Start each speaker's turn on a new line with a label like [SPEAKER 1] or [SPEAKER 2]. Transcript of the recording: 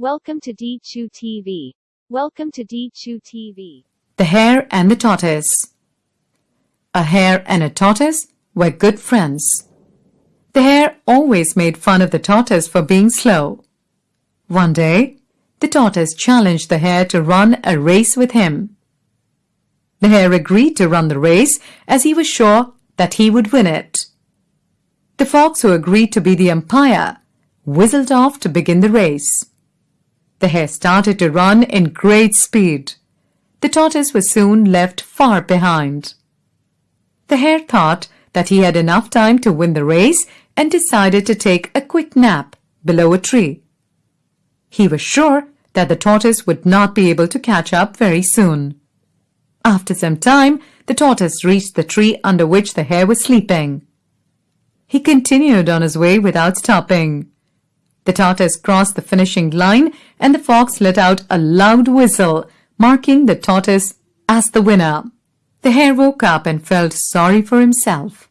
[SPEAKER 1] Welcome to D2 TV. Welcome to D2 TV.
[SPEAKER 2] The Hare and the Tortoise A hare and a tortoise were good friends. The hare always made fun of the tortoise for being slow. One day, the tortoise challenged the hare to run a race with him. The hare agreed to run the race as he was sure that he would win it. The fox who agreed to be the umpire whistled off to begin the race. The hare started to run in great speed. The tortoise was soon left far behind. The hare thought that he had enough time to win the race and decided to take a quick nap below a tree. He was sure that the tortoise would not be able to catch up very soon. After some time, the tortoise reached the tree under which the hare was sleeping. He continued on his way without stopping. The tortoise crossed the finishing line and the fox let out a loud whistle, marking the tortoise as the winner. The hare woke up and felt sorry for himself.